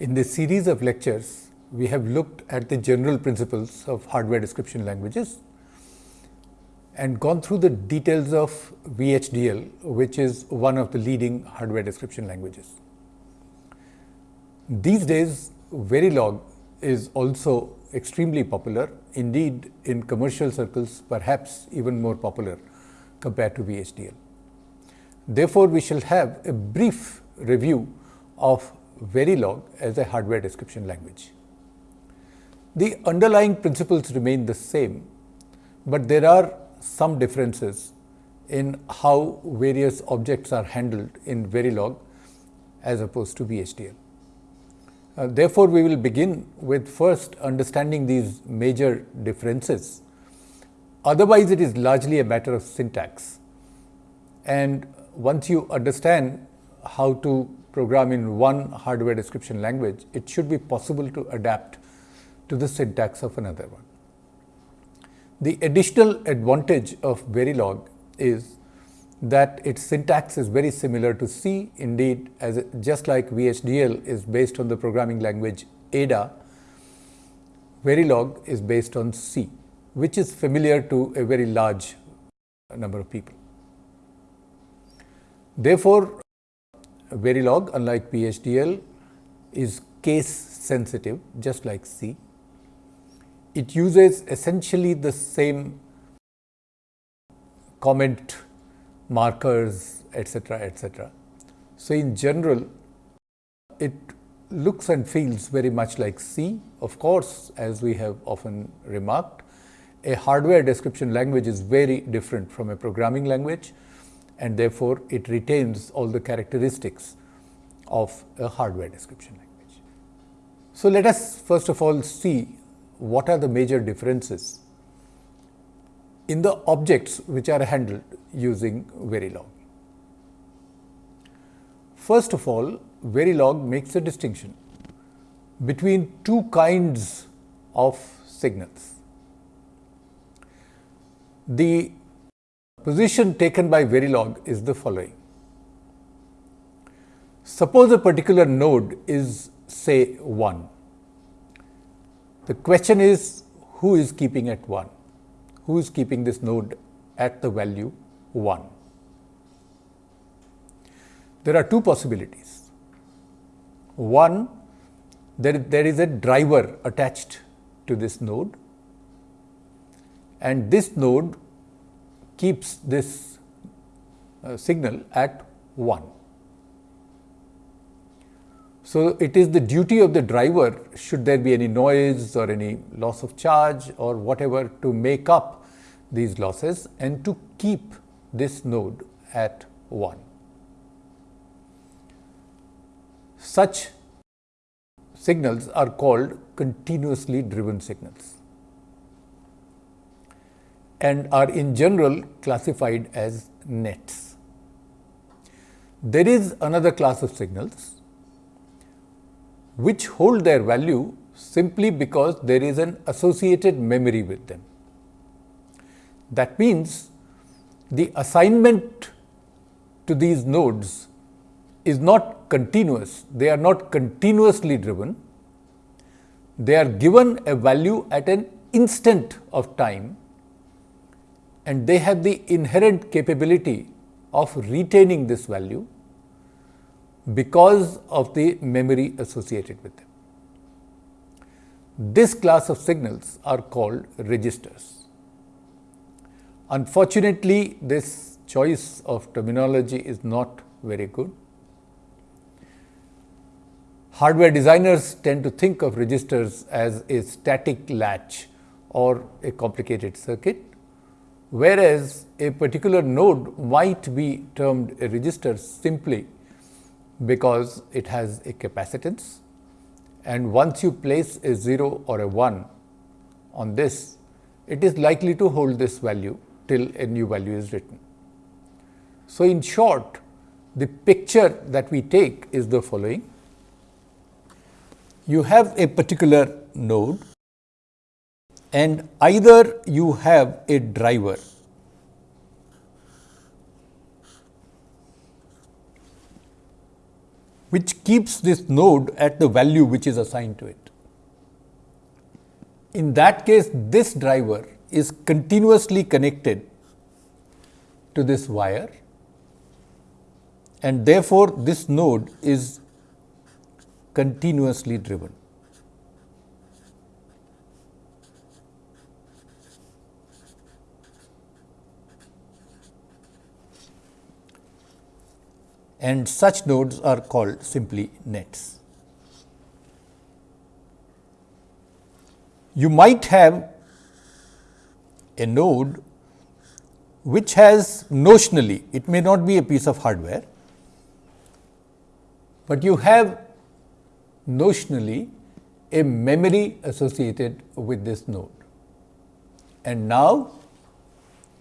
In this series of lectures, we have looked at the general principles of hardware description languages and gone through the details of VHDL, which is one of the leading hardware description languages. These days, Verilog is also extremely popular, indeed in commercial circles perhaps even more popular compared to VHDL. Therefore, we shall have a brief review of Verilog as a hardware description language. The underlying principles remain the same, but there are some differences in how various objects are handled in Verilog as opposed to VHDL. Uh, therefore, we will begin with first understanding these major differences. Otherwise, it is largely a matter of syntax. And once you understand how to program in one hardware description language, it should be possible to adapt to the syntax of another one. The additional advantage of Verilog is that its syntax is very similar to C. Indeed, as just like VHDL is based on the programming language Ada, Verilog is based on C, which is familiar to a very large number of people. Therefore, Verilog, unlike VHDL, is case sensitive, just like C. It uses essentially the same comment markers, etc., etc. So, in general, it looks and feels very much like C. Of course, as we have often remarked, a hardware description language is very different from a programming language and therefore, it retains all the characteristics of a hardware description language. So, let us first of all see what are the major differences in the objects which are handled using Verilog. First of all, Verilog makes a distinction between two kinds of signals. The position taken by Verilog is the following. Suppose a particular node is say 1. The question is who is keeping at 1? Who is keeping this node at the value 1. There are two possibilities. One, there, there is a driver attached to this node and this node keeps this uh, signal at 1. So, it is the duty of the driver should there be any noise or any loss of charge or whatever to make up these losses and to keep this node at 1. Such signals are called continuously driven signals and are in general classified as nets. There is another class of signals which hold their value simply because there is an associated memory with them. That means the assignment to these nodes is not continuous, they are not continuously driven, they are given a value at an instant of time and they have the inherent capability of retaining this value because of the memory associated with them. This class of signals are called registers. Unfortunately, this choice of terminology is not very good. Hardware designers tend to think of registers as a static latch or a complicated circuit, whereas a particular node might be termed a register simply because it has a capacitance and once you place a 0 or a 1 on this, it is likely to hold this value till a new value is written. So, in short, the picture that we take is the following. You have a particular node and either you have a driver which keeps this node at the value which is assigned to it. In that case, this driver is continuously connected to this wire and therefore, this node is continuously driven. And such nodes are called simply nets. You might have a node which has notionally, it may not be a piece of hardware, but you have notionally a memory associated with this node. And now,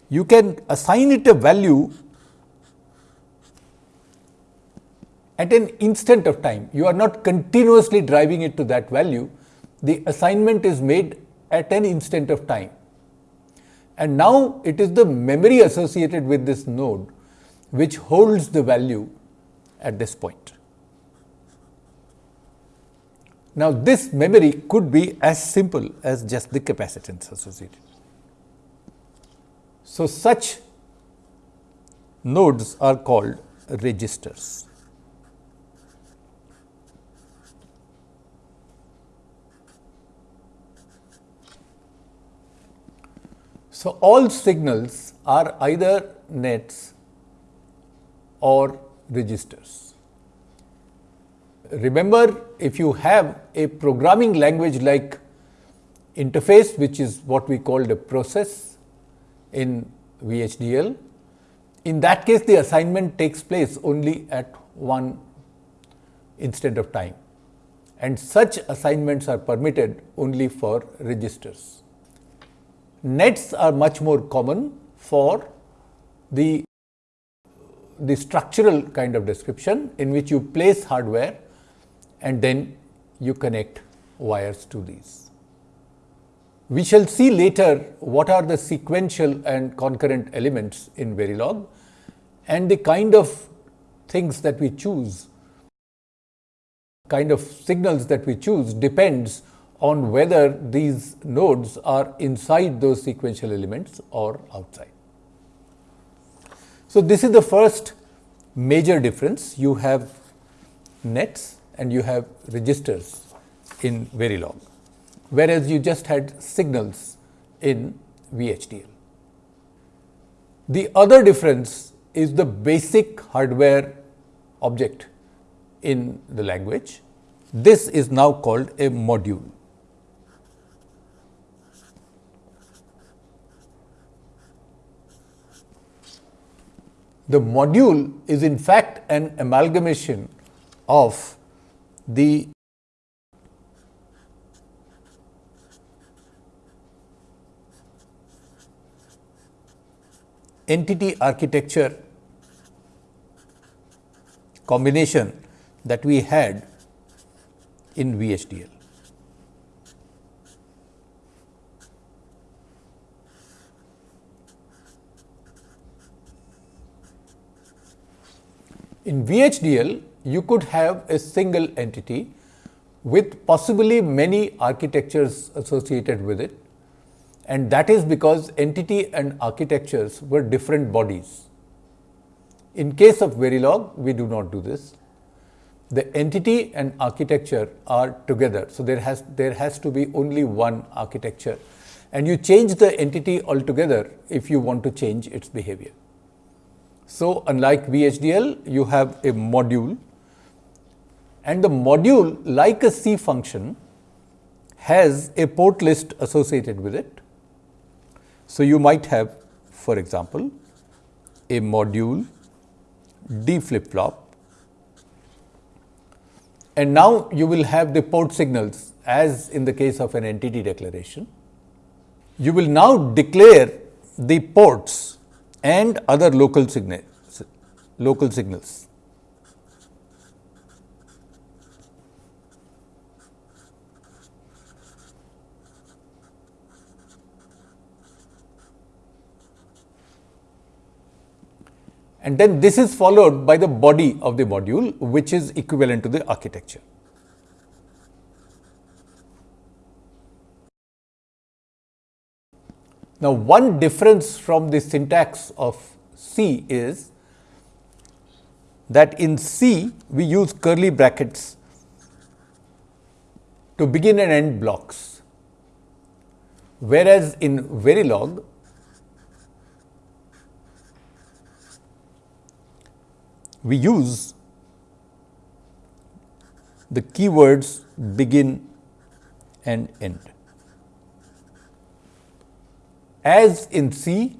you can assign it a value at an instant of time. You are not continuously driving it to that value. The assignment is made at an instant of time. And now it is the memory associated with this node which holds the value at this point. Now, this memory could be as simple as just the capacitance associated. So, such nodes are called registers. So, all signals are either nets or registers. Remember, if you have a programming language like interface, which is what we call a process in VHDL, in that case the assignment takes place only at one instant of time and such assignments are permitted only for registers. Nets are much more common for the, the structural kind of description in which you place hardware and then you connect wires to these. We shall see later what are the sequential and concurrent elements in Verilog and the kind of things that we choose, kind of signals that we choose depends on whether these nodes are inside those sequential elements or outside. So, this is the first major difference. You have nets and you have registers in Verilog, whereas you just had signals in VHDL. The other difference is the basic hardware object in the language. This is now called a module. The module is in fact an amalgamation of the entity architecture combination that we had in VHDL. In VHDL, you could have a single entity with possibly many architectures associated with it and that is because entity and architectures were different bodies. In case of Verilog, we do not do this. The entity and architecture are together. So, there has, there has to be only one architecture and you change the entity altogether if you want to change its behavior. So, unlike VHDL, you have a module and the module like a C function has a port list associated with it. So, you might have for example, a module D flip flop and now you will have the port signals as in the case of an entity declaration. You will now declare the ports and other local signals local signals. and then this is followed by the body of the module which is equivalent to the architecture. Now, one difference from the syntax of C is that in C we use curly brackets to begin and end blocks, whereas in Verilog we use the keywords begin and end. As in C,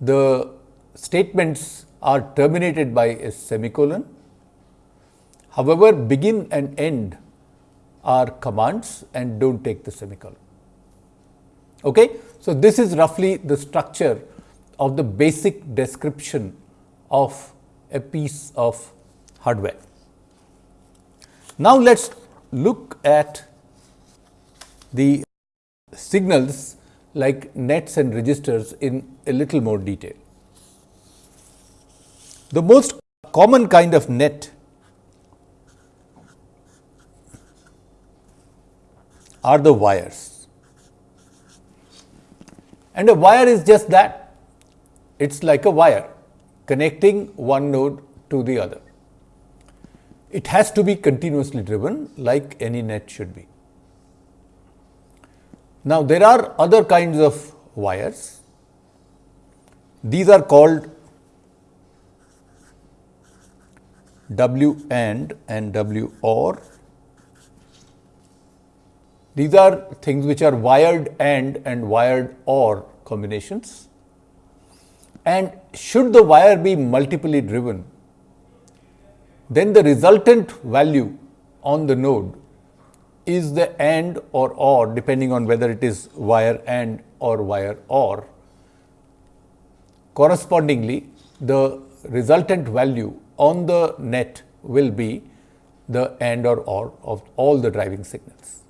the statements are terminated by a semicolon. However, begin and end are commands and do not take the semicolon. Okay? So, this is roughly the structure of the basic description of a piece of hardware. Now, let us look at the signals like nets and registers in a little more detail. The most common kind of net are the wires. And a wire is just that, it is like a wire connecting one node to the other. It has to be continuously driven like any net should be. Now, there are other kinds of wires. These are called W AND and W OR. These are things which are wired AND and wired OR combinations. And should the wire be multiply driven, then the resultant value on the node is the AND or OR depending on whether it is wire AND or wire OR. Correspondingly, the resultant value on the net will be the AND or OR of all the driving signals.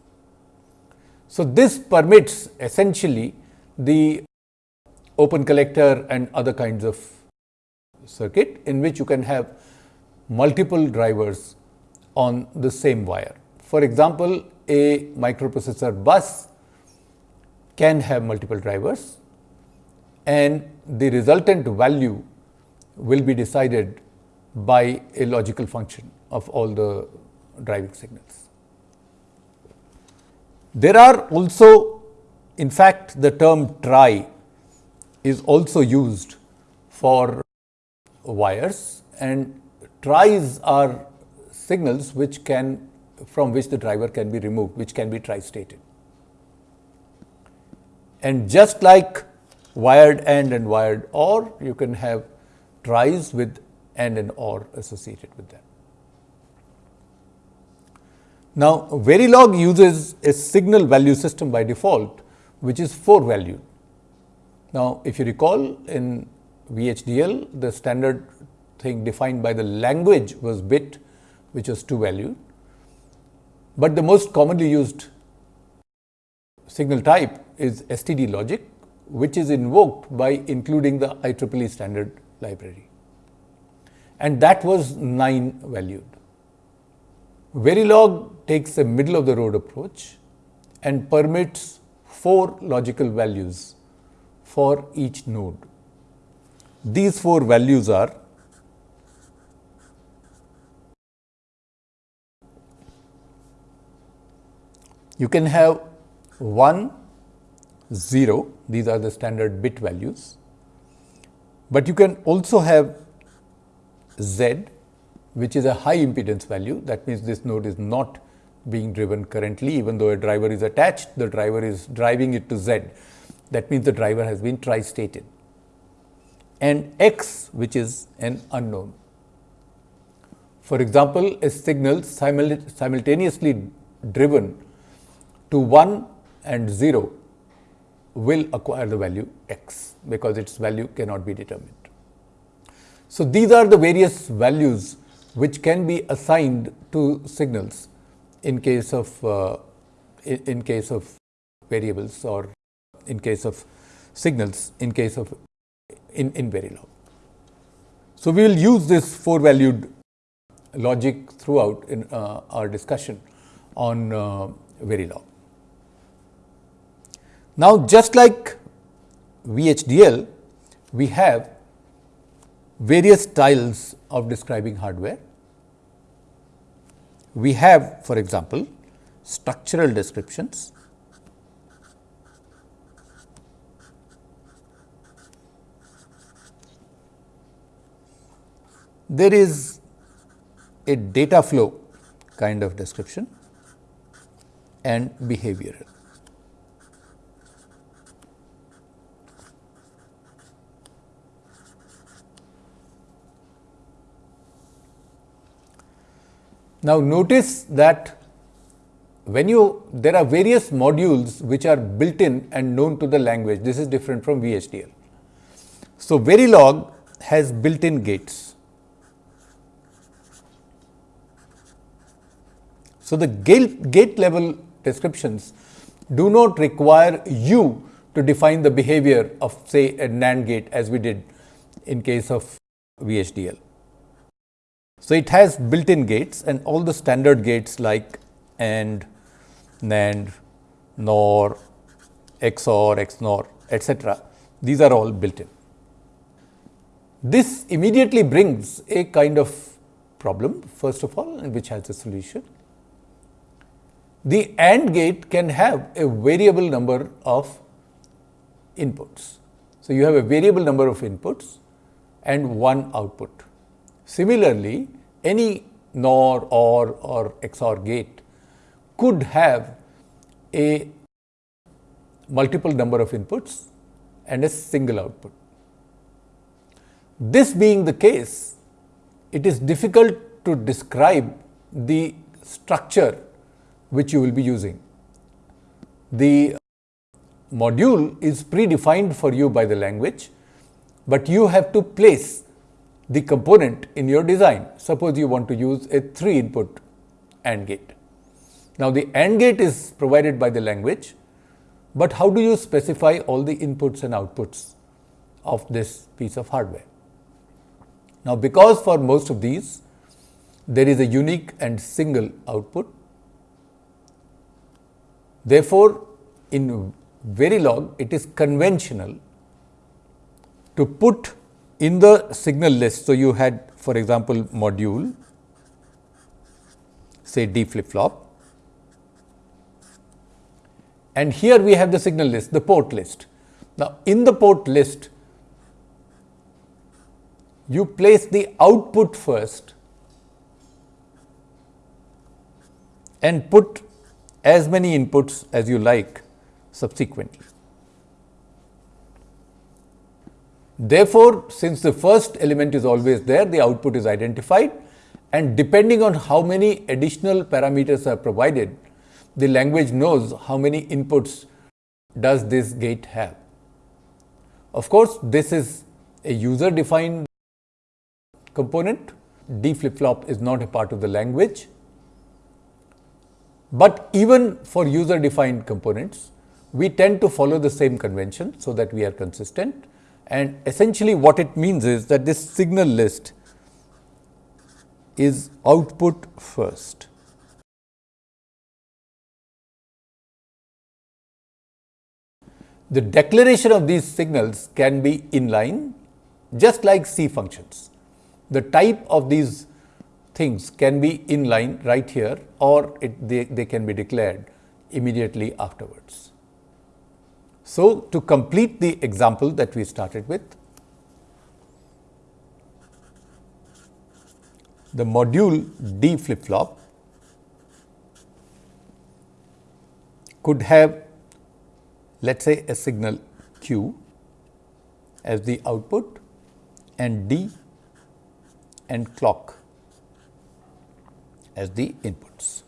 So, this permits essentially the open collector and other kinds of circuit in which you can have multiple drivers on the same wire. For example, a microprocessor bus can have multiple drivers and the resultant value will be decided by a logical function of all the driving signals. There are also in fact, the term tri is also used for wires and tries are signals which can from which the driver can be removed, which can be tri-stated. And just like wired AND and wired OR, you can have tries with AND and OR associated with them. Now, Verilog uses a signal value system by default, which is 4 valued. Now, if you recall in VHDL, the standard thing defined by the language was bit, which was 2 valued. But the most commonly used signal type is STD logic, which is invoked by including the IEEE standard library. And that was 9 valued. Verilog takes a middle of the road approach and permits 4 logical values for each node. These 4 values are You can have 1, 0, these are the standard bit values, but you can also have Z which is a high impedance value. That means this node is not being driven currently even though a driver is attached the driver is driving it to Z. That means the driver has been tri-stated. And X which is an unknown. For example, a signal simultaneously driven to 1 and 0 will acquire the value x because its value cannot be determined. So, these are the various values which can be assigned to signals in case of uh, in, case of variables or in case of signals in case of in, in Verilog. So, we will use this four valued logic throughout in uh, our discussion on uh, Verilog. Now, just like VHDL, we have various styles of describing hardware. We have for example, structural descriptions, there is a data flow kind of description and behavioral. Now, notice that when you there are various modules which are built in and known to the language this is different from VHDL. So, Verilog has built in gates. So, the gate, gate level descriptions do not require you to define the behavior of say a NAND gate as we did in case of VHDL. So, it has built in gates and all the standard gates like AND, NAND, NOR, XOR, XNOR etcetera. These are all built in. This immediately brings a kind of problem first of all which has a solution. The AND gate can have a variable number of inputs. So, you have a variable number of inputs and one output. Similarly, any NOR, OR or XOR gate could have a multiple number of inputs and a single output. This being the case, it is difficult to describe the structure which you will be using. The module is predefined for you by the language, but you have to place the component in your design. Suppose you want to use a 3 input AND gate. Now, the AND gate is provided by the language, but how do you specify all the inputs and outputs of this piece of hardware? Now, because for most of these there is a unique and single output, therefore, in Verilog it is conventional to put in the signal list. So, you had for example, module say D flip flop and here we have the signal list, the port list. Now, in the port list, you place the output first and put as many inputs as you like subsequently. Therefore, since the first element is always there, the output is identified and depending on how many additional parameters are provided, the language knows how many inputs does this gate have. Of course, this is a user defined component. D flip flop is not a part of the language. But even for user defined components, we tend to follow the same convention so that we are consistent and essentially what it means is that this signal list is output first. The declaration of these signals can be inline just like C functions. The type of these things can be inline right here or it, they, they can be declared immediately afterwards. So, to complete the example that we started with, the module D flip flop could have let us say a signal Q as the output and D and clock as the inputs.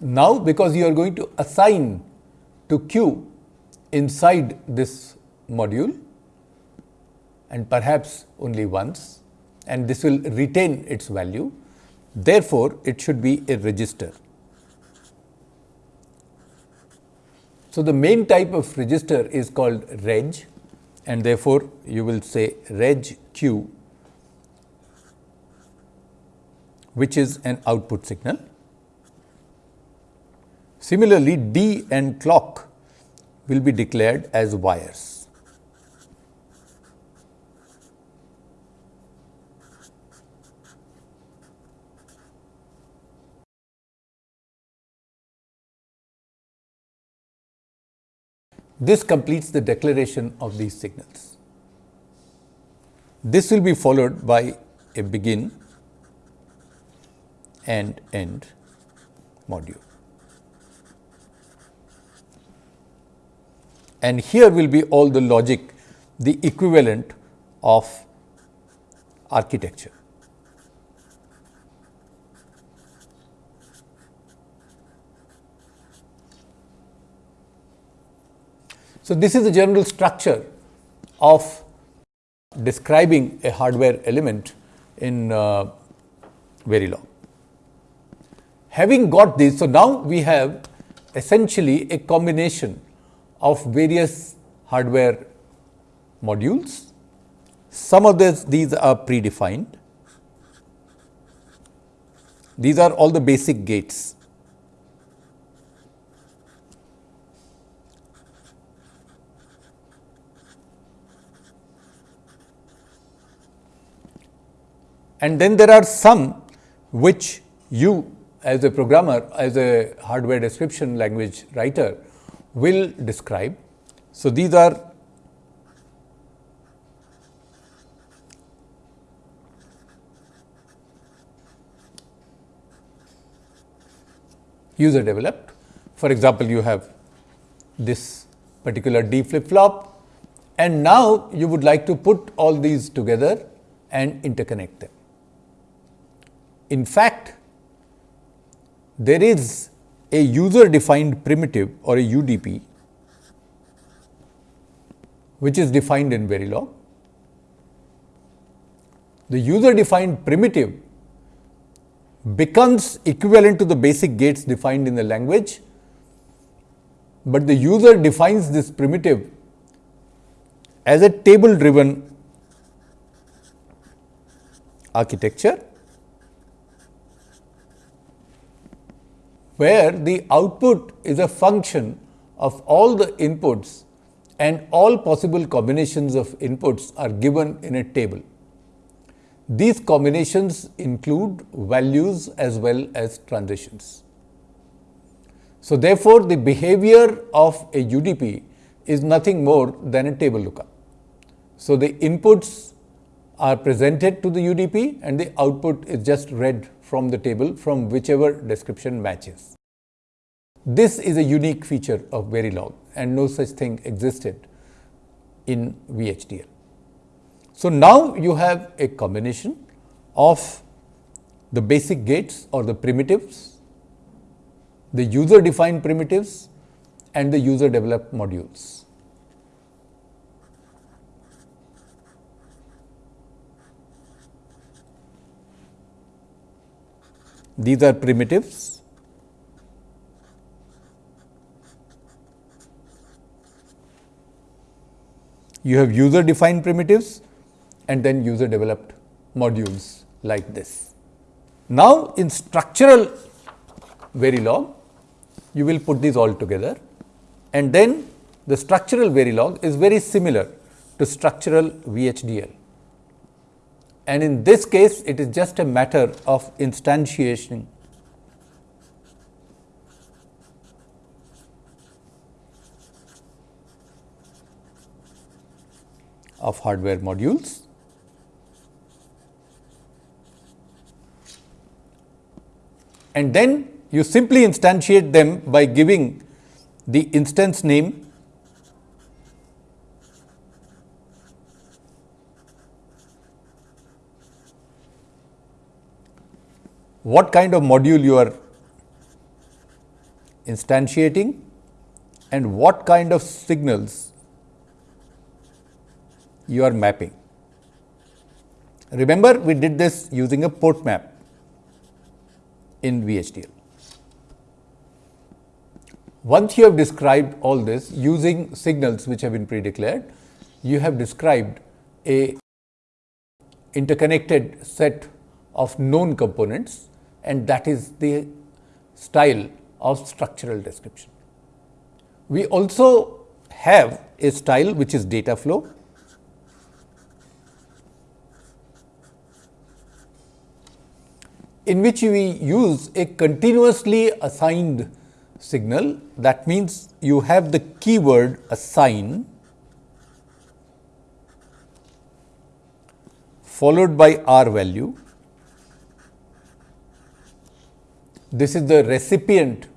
Now, because you are going to assign to Q inside this module and perhaps only once and this will retain its value. Therefore, it should be a register. So, the main type of register is called reg and therefore, you will say reg q which is an output signal. Similarly, D and clock will be declared as wires. This completes the declaration of these signals. This will be followed by a begin and end module. And here will be all the logic, the equivalent of architecture. So, this is the general structure of describing a hardware element in uh, Verilog. Having got this, so now we have essentially a combination of various hardware modules. Some of this, these are predefined. These are all the basic gates. And then there are some which you as a programmer, as a hardware description language writer will describe. So, these are user developed. For example, you have this particular D flip flop and now you would like to put all these together and interconnect them. In fact, there is a user defined primitive or a UDP which is defined in Verilog. The user defined primitive becomes equivalent to the basic gates defined in the language, but the user defines this primitive as a table driven architecture where the output is a function of all the inputs and all possible combinations of inputs are given in a table. These combinations include values as well as transitions. So, therefore, the behavior of a UDP is nothing more than a table lookup. So, the inputs are presented to the UDP and the output is just read from the table from whichever description matches. This is a unique feature of Verilog and no such thing existed in VHDL. So, now you have a combination of the basic gates or the primitives, the user defined primitives and the user developed modules. These are primitives. You have user defined primitives and then user developed modules like this. Now, in structural Verilog, you will put these all together and then the structural Verilog is very similar to structural VHDL and in this case it is just a matter of instantiation of hardware modules. And then you simply instantiate them by giving the instance name what kind of module you are instantiating and what kind of signals you are mapping. Remember, we did this using a port map in VHDL. Once you have described all this using signals which have been pre-declared, you have described a interconnected set of known components and that is the style of structural description. We also have a style which is data flow. in which we use a continuously assigned signal. That means, you have the keyword assign followed by R value. This is the recipient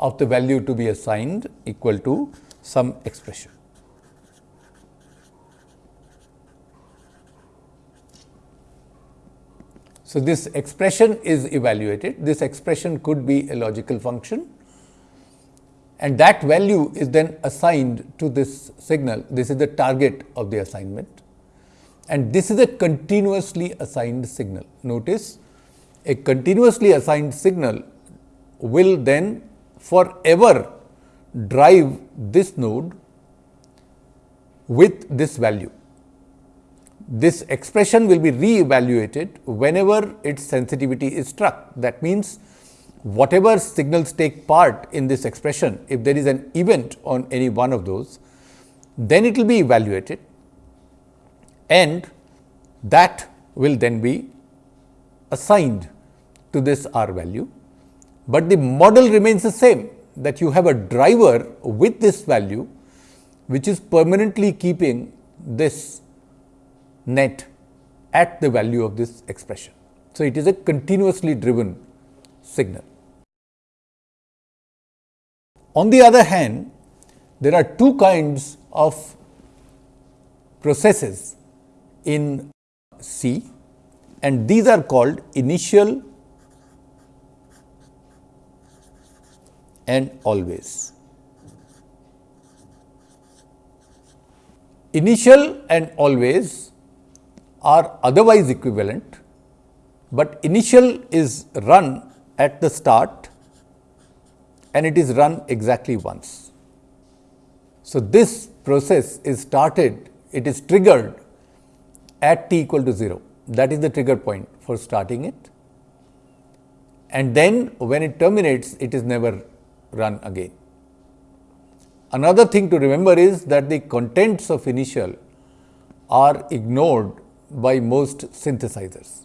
of the value to be assigned equal to some expression. So, this expression is evaluated. This expression could be a logical function and that value is then assigned to this signal. This is the target of the assignment and this is a continuously assigned signal. Notice a continuously assigned signal will then forever drive this node with this value. This expression will be re-evaluated whenever its sensitivity is struck. That means, whatever signals take part in this expression, if there is an event on any one of those, then it will be evaluated and that will then be assigned to this R value, but the model remains the same that you have a driver with this value which is permanently keeping this net at the value of this expression. So, it is a continuously driven signal. On the other hand, there are two kinds of processes in C and these are called initial and always. Initial and always are otherwise equivalent, but initial is run at the start and it is run exactly once. So, this process is started, it is triggered at t equal to 0 that is the trigger point for starting it and then when it terminates it is never run again. Another thing to remember is that the contents of initial are ignored by most synthesizers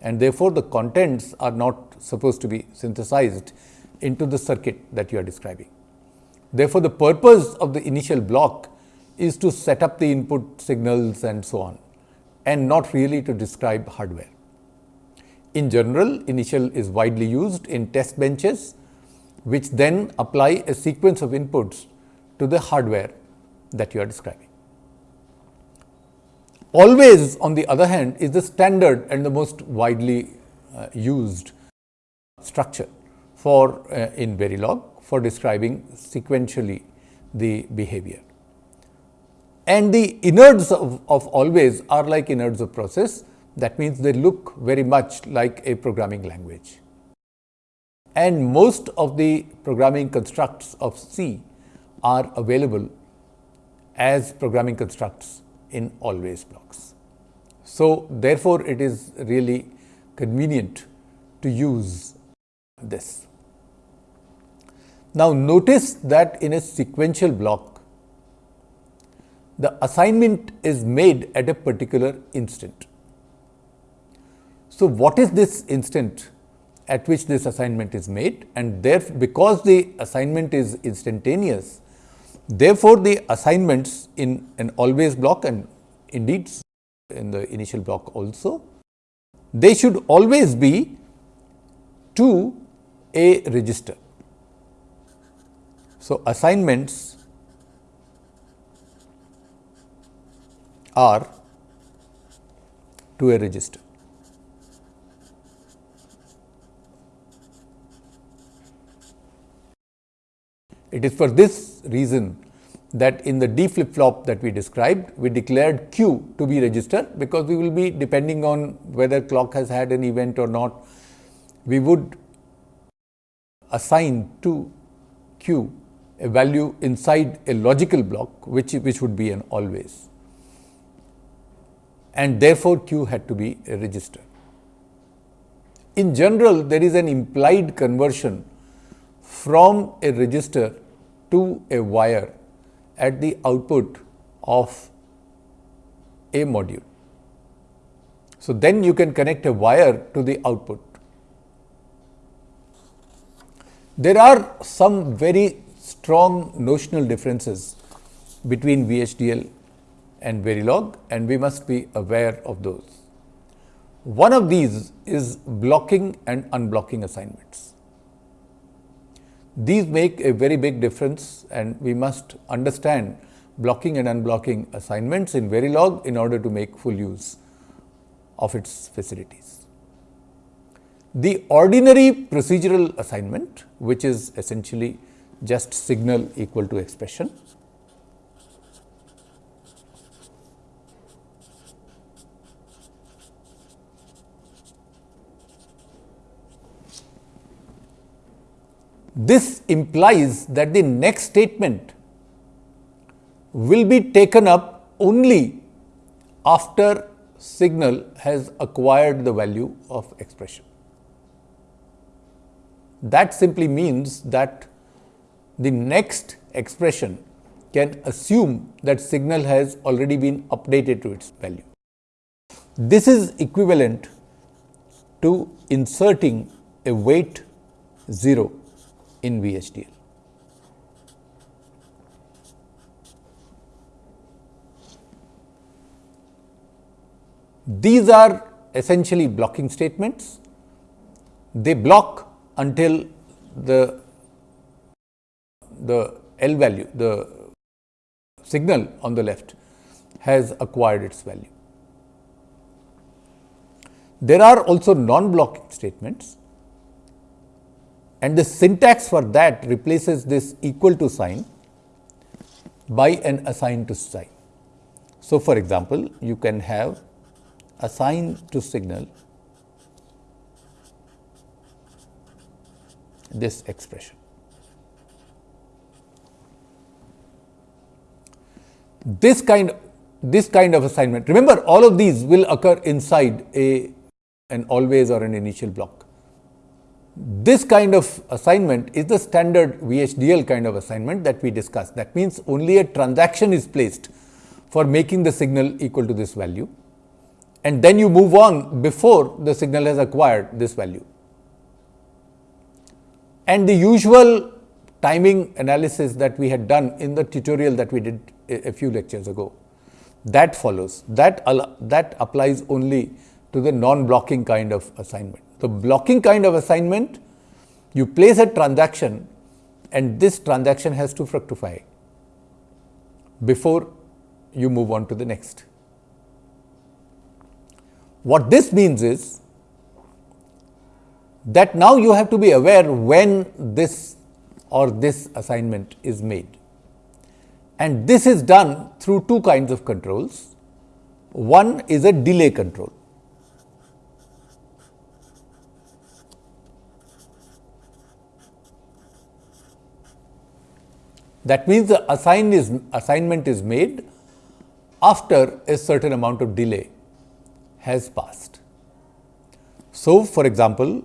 and therefore, the contents are not supposed to be synthesized into the circuit that you are describing. Therefore, the purpose of the initial block is to set up the input signals and so on and not really to describe hardware. In general, initial is widely used in test benches, which then apply a sequence of inputs to the hardware that you are describing. Always, on the other hand, is the standard and the most widely uh, used structure for uh, in Verilog for describing sequentially the behavior and the innards of, of always are like innards of process. That means, they look very much like a programming language. And most of the programming constructs of C are available as programming constructs in always blocks. So, therefore, it is really convenient to use this. Now, notice that in a sequential block, the assignment is made at a particular instant. So, what is this instant at which this assignment is made and there because the assignment is instantaneous, therefore, the assignments in an always block and indeed in the initial block also, they should always be to a register. So, assignments are to a register. It is for this reason that in the D flip flop that we described, we declared Q to be register because we will be depending on whether clock has had an event or not. We would assign to Q a value inside a logical block, which, which would be an always. and therefore, Q had to be a register. In general, there is an implied conversion from a register to a wire at the output of a module. So, then you can connect a wire to the output. There are some very strong notional differences between VHDL and Verilog and we must be aware of those. One of these is blocking and unblocking assignments. These make a very big difference and we must understand blocking and unblocking assignments in Verilog in order to make full use of its facilities. The ordinary procedural assignment, which is essentially just signal equal to expression, This implies that the next statement will be taken up only after signal has acquired the value of expression. That simply means that the next expression can assume that signal has already been updated to its value. This is equivalent to inserting a wait 0 in VHDL. These are essentially blocking statements. They block until the, the L value, the signal on the left has acquired its value. There are also non-blocking statements and the syntax for that replaces this equal to sign by an assign to sign. So, for example, you can have assign to signal this expression. This kind this kind of assignment remember all of these will occur inside a an always or an initial block. This kind of assignment is the standard VHDL kind of assignment that we discussed. That means, only a transaction is placed for making the signal equal to this value and then you move on before the signal has acquired this value. And the usual timing analysis that we had done in the tutorial that we did a, few lectures ago, that follows. That, that applies only to the non-blocking kind of assignment. The blocking kind of assignment, you place a transaction and this transaction has to fructify before you move on to the next. What this means is that now you have to be aware when this or this assignment is made. And this is done through two kinds of controls. One is a delay control. That means, the assign is, assignment is made after a certain amount of delay has passed. So, for example,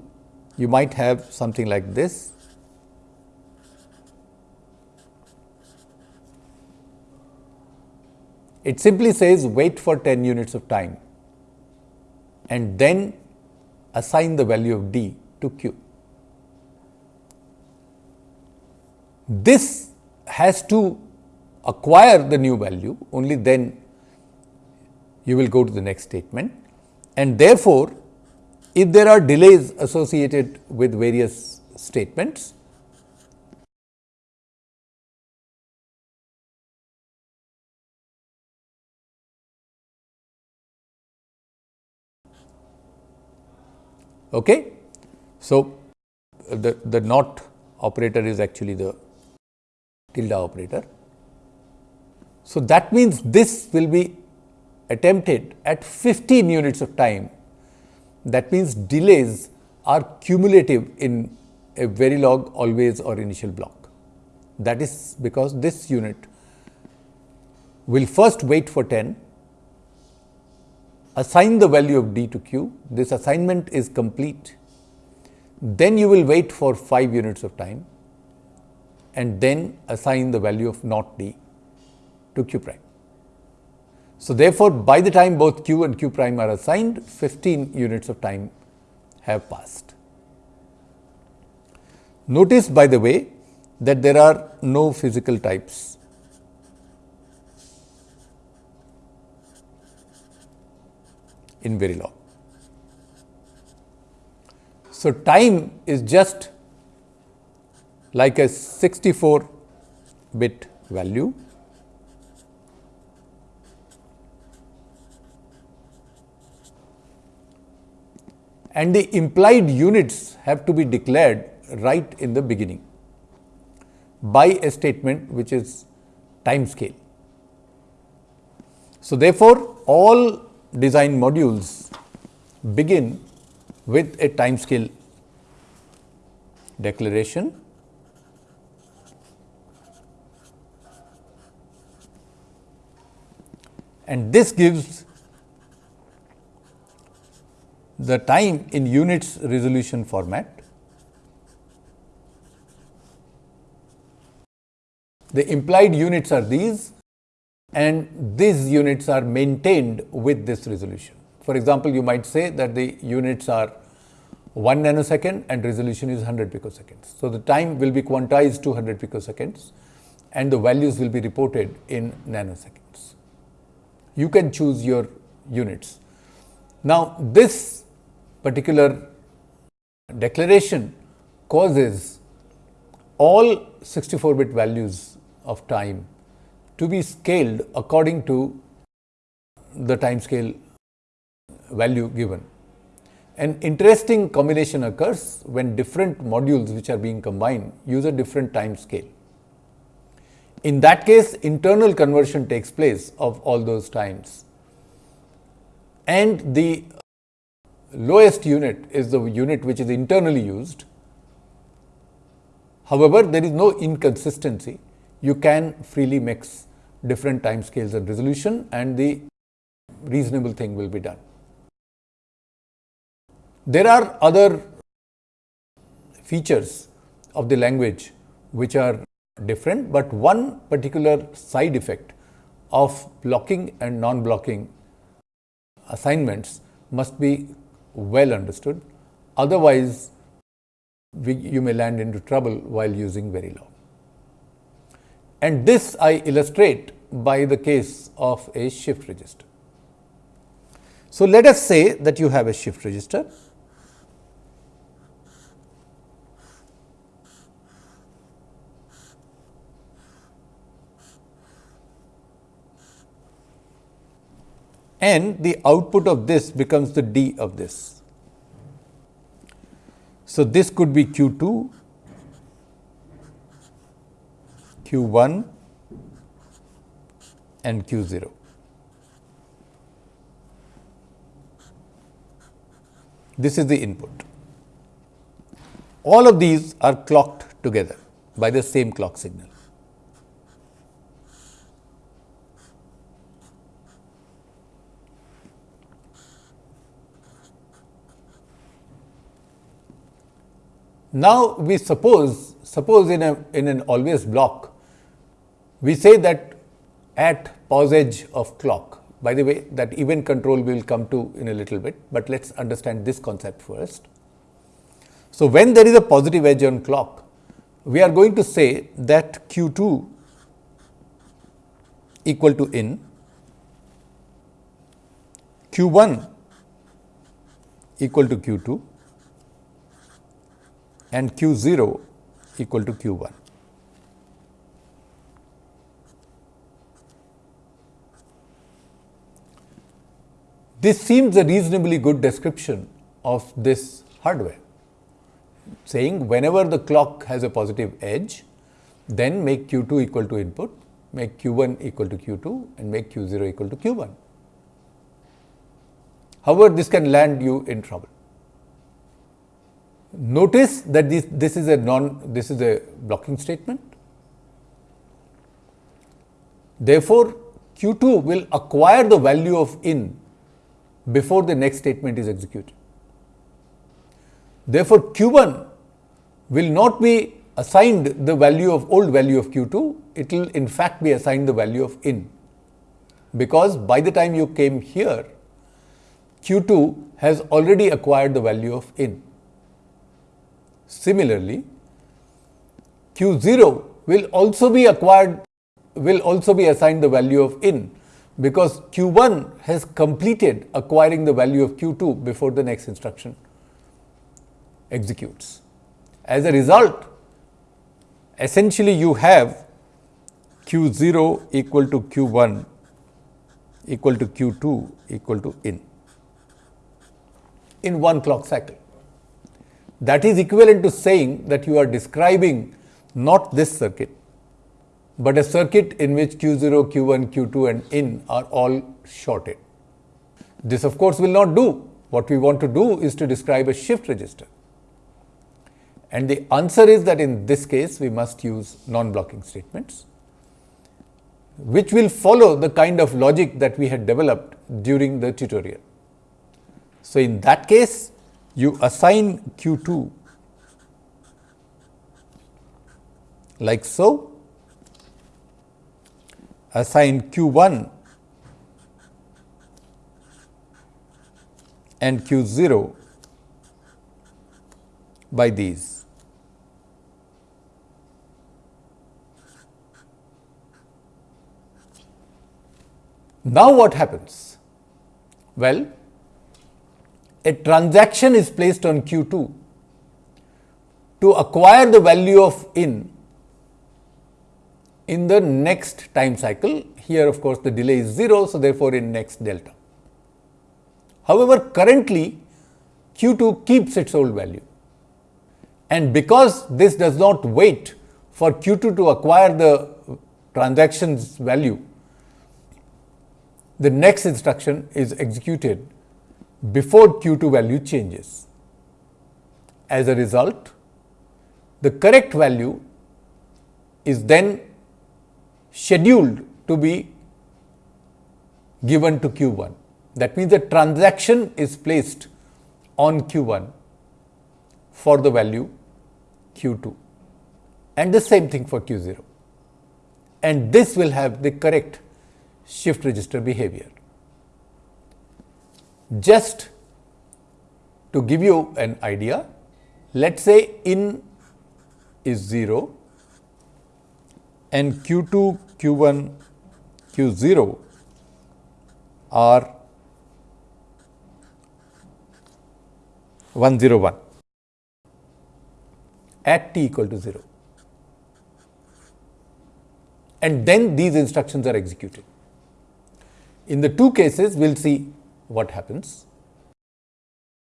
you might have something like this. It simply says wait for 10 units of time and then assign the value of d to q. This has to acquire the new value, only then you will go to the next statement. And therefore, if there are delays associated with various statements, okay. So, the, the not operator is actually the tilde operator. So, that means this will be attempted at 15 units of time. That means delays are cumulative in a Verilog always or initial block. That is because this unit will first wait for 10 assign the value of d to q, this assignment is complete, then you will wait for 5 units of time and then assign the value of not d to q prime. So, therefore, by the time both q and q prime are assigned, 15 units of time have passed. Notice by the way that there are no physical types. in Verilog. So, time is just like a 64 bit value and the implied units have to be declared right in the beginning by a statement which is time scale. So, therefore, all design modules begin with a time scale declaration and this gives the time in units resolution format. The implied units are these and these units are maintained with this resolution. For example, you might say that the units are 1 nanosecond and resolution is 100 picoseconds. So, the time will be quantized to 100 picoseconds and the values will be reported in nanoseconds. You can choose your units. Now, this particular declaration causes all 64 bit values of time to be scaled according to the time scale value given. An interesting combination occurs when different modules which are being combined use a different time scale. In that case, internal conversion takes place of all those times and the lowest unit is the unit which is internally used. However, there is no inconsistency. You can freely mix different time scales and resolution and the reasonable thing will be done. There are other features of the language which are different, but one particular side effect of blocking and non-blocking assignments must be well understood. Otherwise, we, you may land into trouble while using Verilog. And this I illustrate by the case of a shift register. So, let us say that you have a shift register and the output of this becomes the D of this. So, this could be Q 2, Q 1 and Q 0. This is the input. All of these are clocked together by the same clock signal. Now, we suppose, suppose in, a, in an always block, we say that at posedge of clock, by the way that event control we will come to in a little bit, but let us understand this concept first. So, when there is a positive edge on clock, we are going to say that q 2 equal to in, q 1 equal to q 2 and q 0 equal to q 1. This seems a reasonably good description of this hardware, saying whenever the clock has a positive edge, then make q 2 equal to input, make q 1 equal to q 2 and make q 0 equal to q 1. However, this can land you in trouble. Notice that this, this is a non this is a blocking statement. Therefore, Q 2 will acquire the value of in before the next statement is executed. Therefore, Q1 will not be assigned the value of old value of Q2, it will in fact be assigned the value of in. Because by the time you came here, Q2 has already acquired the value of in. Similarly, Q0 will also be acquired, will also be assigned the value of in because Q1 has completed acquiring the value of Q2 before the next instruction executes. As a result, essentially you have Q0 equal to Q1 equal to Q2 equal to in in one clock cycle. That is equivalent to saying that you are describing not this circuit, but a circuit in which Q0, Q1, Q2 and in are all shorted. This of course will not do. What we want to do is to describe a shift register. And the answer is that in this case we must use non-blocking statements, which will follow the kind of logic that we had developed during the tutorial. So, in that case you assign Q2 like so, assign Q1 and Q0 by these. Now, what happens? Well, a transaction is placed on Q2 to acquire the value of in in the next time cycle. Here of course, the delay is 0. So, therefore, in next delta. However, currently Q2 keeps its old value and because this does not wait for Q2 to acquire the transactions value, the next instruction is executed before Q2 value changes. As a result, the correct value is then scheduled to be given to Q1. That means the transaction is placed on Q1 for the value Q2 and the same thing for Q0 and this will have the correct shift register behavior. Just to give you an idea, let us say in is 0 and Q2, Q1, Q0 are 101 at t equal to 0 and then these instructions are executed. In the two cases, we will see what happens.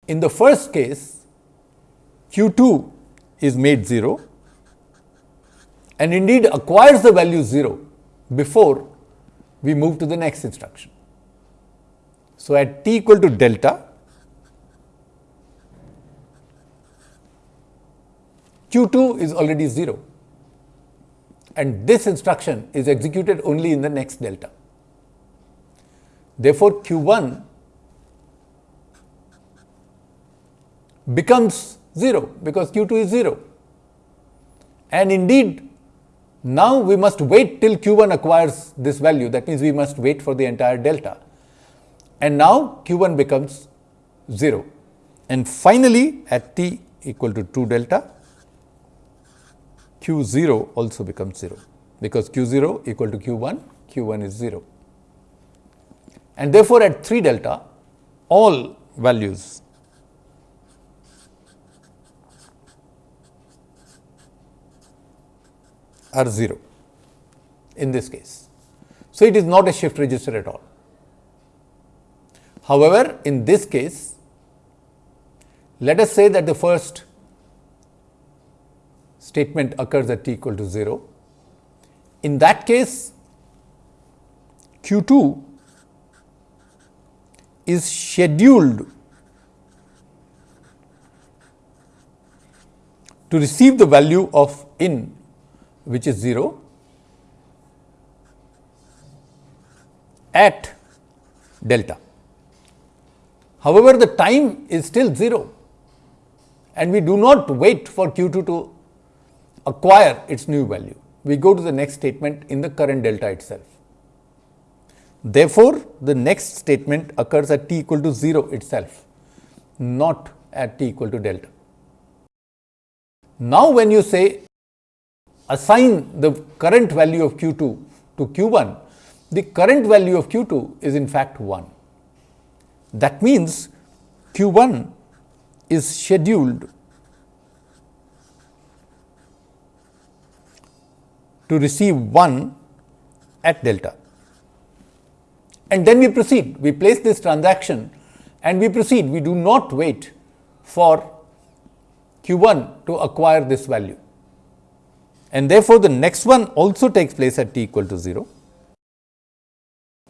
In the first case, Q2 is made 0 and indeed acquires the value 0 before we move to the next instruction. So, at t equal to delta, Q2 is already 0 and this instruction is executed only in the next delta. Therefore, Q1 becomes 0 because Q2 is 0. And indeed, now we must wait till Q1 acquires this value. That means, we must wait for the entire delta. And now Q1 becomes 0. And finally, at t equal to 2 delta, Q0 also becomes 0 because Q0 equal to Q1, Q1 is 0. And therefore, at 3 delta, all values are 0 in this case. So, it is not a shift register at all. However, in this case, let us say that the first statement occurs at t equal to 0. In that case, Q2 is scheduled to receive the value of in which is 0 at delta. However, the time is still 0 and we do not wait for Q2 to acquire its new value. We go to the next statement in the current delta itself. Therefore, the next statement occurs at t equal to 0 itself, not at t equal to delta. Now, when you say assign the current value of Q2 to Q1, the current value of Q2 is in fact 1. That means Q1 is scheduled to receive 1 at delta. And then we proceed, we place this transaction and we proceed, we do not wait for Q1 to acquire this value. And therefore, the next one also takes place at t equal to 0.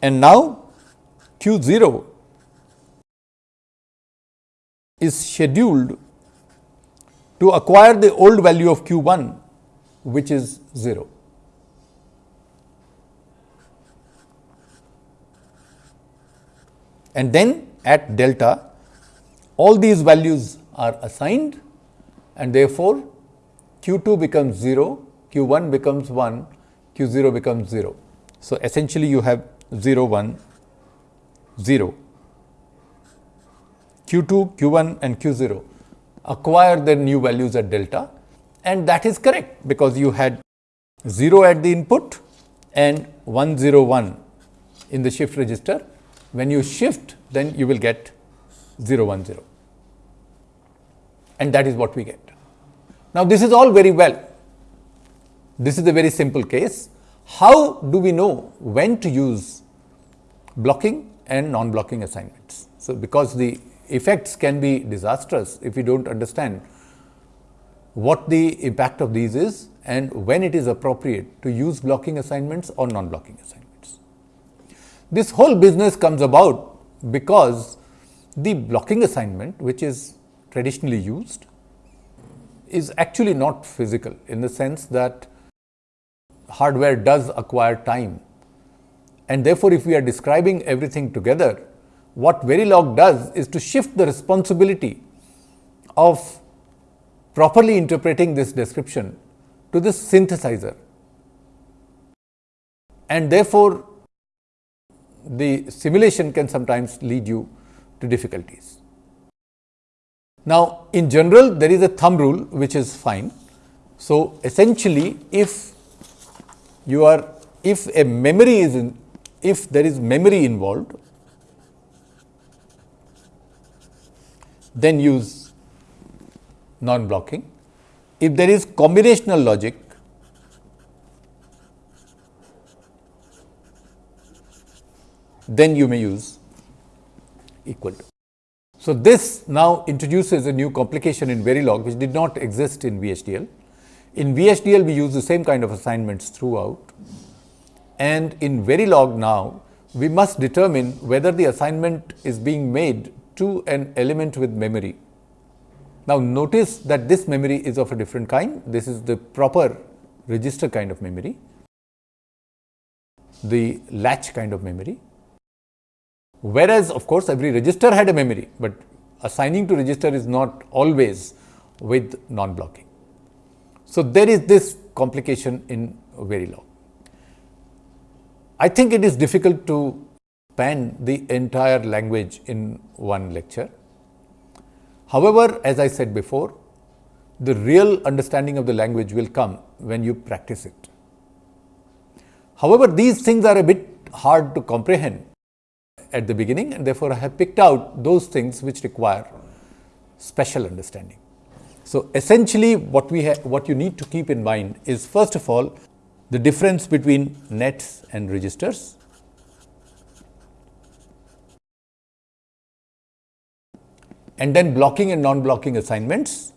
And now, Q0 is scheduled to acquire the old value of q1 which is 0. And then at delta all these values are assigned and therefore, q2 becomes 0, q1 becomes 1, q0 becomes 0. So, essentially you have 0 1 0 Q2, Q1 and Q0 acquire their new values at delta and that is correct because you had 0 at the input and 101 in the shift register. When you shift then you will get 010 and that is what we get. Now, this is all very well. This is a very simple case. How do we know when to use blocking and non-blocking assignments? So, because the effects can be disastrous if we do not understand what the impact of these is and when it is appropriate to use blocking assignments or non-blocking assignments. This whole business comes about because the blocking assignment which is traditionally used is actually not physical in the sense that hardware does acquire time and therefore, if we are describing everything together what Verilog does is to shift the responsibility of properly interpreting this description to the synthesizer. And therefore, the simulation can sometimes lead you to difficulties. Now, in general there is a thumb rule which is fine. So, essentially if you are if a memory is in if there is memory involved then use non-blocking. If there is combinational logic, then you may use equal to. So, this now introduces a new complication in Verilog which did not exist in VHDL. In VHDL we use the same kind of assignments throughout and in Verilog now we must determine whether the assignment is being made to an element with memory. Now, notice that this memory is of a different kind. This is the proper register kind of memory, the latch kind of memory. Whereas, of course, every register had a memory, but assigning to register is not always with non-blocking. So, there is this complication in Verilog. I think it is difficult to span the entire language in one lecture. However, as I said before, the real understanding of the language will come when you practice it. However, these things are a bit hard to comprehend at the beginning and therefore, I have picked out those things which require special understanding. So, essentially what we what you need to keep in mind is first of all the difference between nets and registers. And then blocking and non-blocking assignments.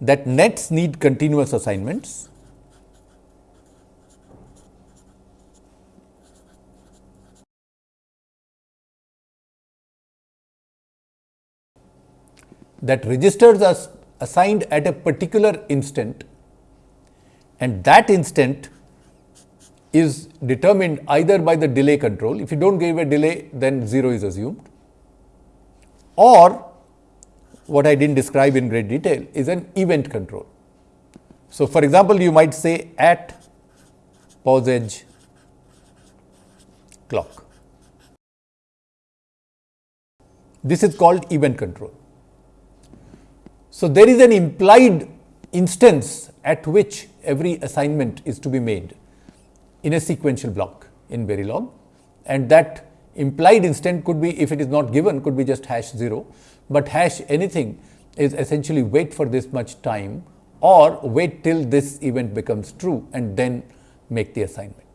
That nets need continuous assignments that registers are assigned at a particular instant and that instant is determined either by the delay control. If you don't give a delay, then 0 is assumed or what I didn't describe in great detail is an event control. So, for example, you might say at posedge clock. This is called event control. So, there is an implied instance at which every assignment is to be made in a sequential block in Verilog and that implied instant could be if it is not given could be just hash 0, but hash anything is essentially wait for this much time or wait till this event becomes true and then make the assignment.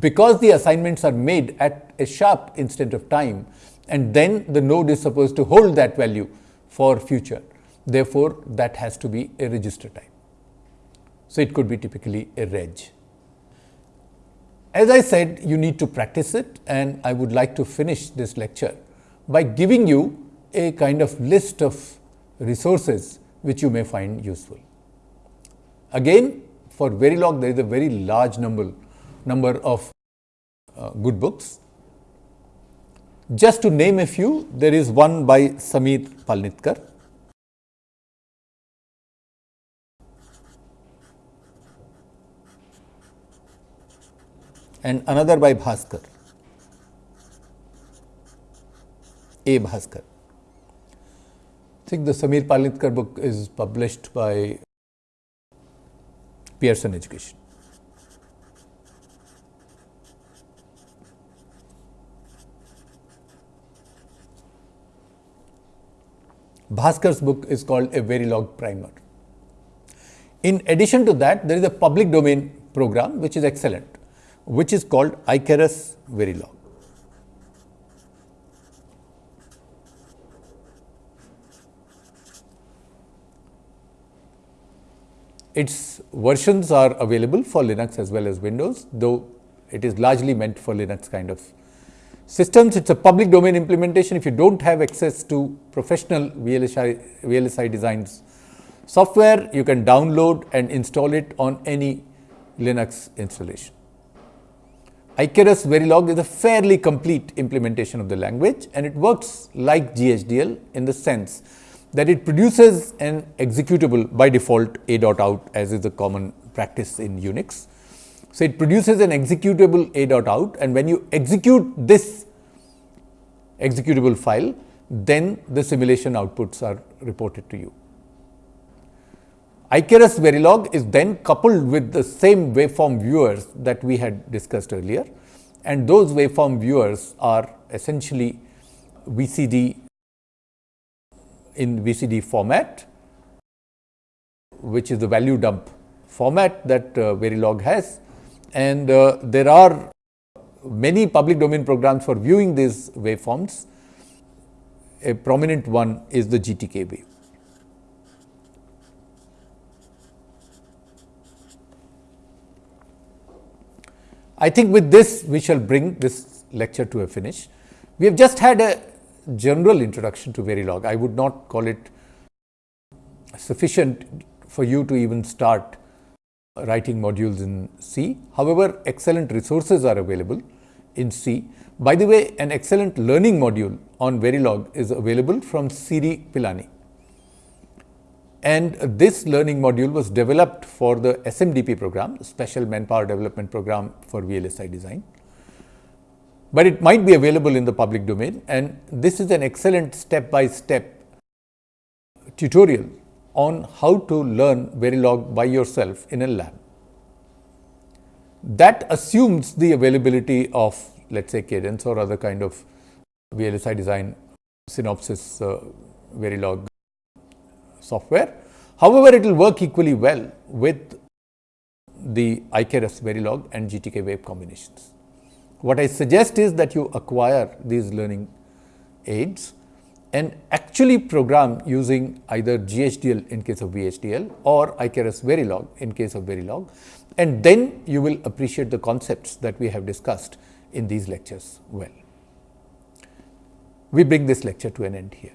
Because the assignments are made at a sharp instant of time and then the node is supposed to hold that value for future. Therefore, that has to be a register type. So, it could be typically a reg. As I said, you need to practice it and I would like to finish this lecture by giving you a kind of list of resources which you may find useful. Again, for Verilog, there is a very large number, number of uh, good books. Just to name a few, there is one by Samir Palnitkar, and another by Bhasker, A. Bhasker. I think the Samir Palnitkar book is published by Pearson Education. Bhasker's book is called A Verilog Primer. In addition to that, there is a public domain program which is excellent which is called Icarus Verilog. Its versions are available for Linux as well as Windows, though it is largely meant for Linux kind of systems. It is a public domain implementation. If you do not have access to professional VLSI, VLSI designs software, you can download and install it on any Linux installation. Icarus Verilog is a fairly complete implementation of the language and it works like GHDL in the sense that it produces an executable by default a dot out as is the common practice in Unix. So, it produces an executable a dot out and when you execute this executable file, then the simulation outputs are reported to you. Icarus Verilog is then coupled with the same waveform viewers that we had discussed earlier and those waveform viewers are essentially VCD in VCD format which is the value dump format that uh, Verilog has and uh, there are many public domain programs for viewing these waveforms. A prominent one is the GTKWave. I think with this we shall bring this lecture to a finish. We have just had a general introduction to Verilog. I would not call it sufficient for you to even start writing modules in C. However, excellent resources are available in C. By the way, an excellent learning module on Verilog is available from CEERI Pilani and this learning module was developed for the SMDP program, Special Manpower Development Program for VLSI design. But it might be available in the public domain and this is an excellent step by step tutorial on how to learn Verilog by yourself in a lab. That assumes the availability of let us say Cadence or other kind of VLSI design Synopsys uh, Verilog software. However, it will work equally well with the Icarus Verilog and GTKWave combinations. What I suggest is that you acquire these learning aids and actually program using either GHDL in case of VHDL or Icarus Verilog in case of Verilog and then you will appreciate the concepts that we have discussed in these lectures well. We bring this lecture to an end here.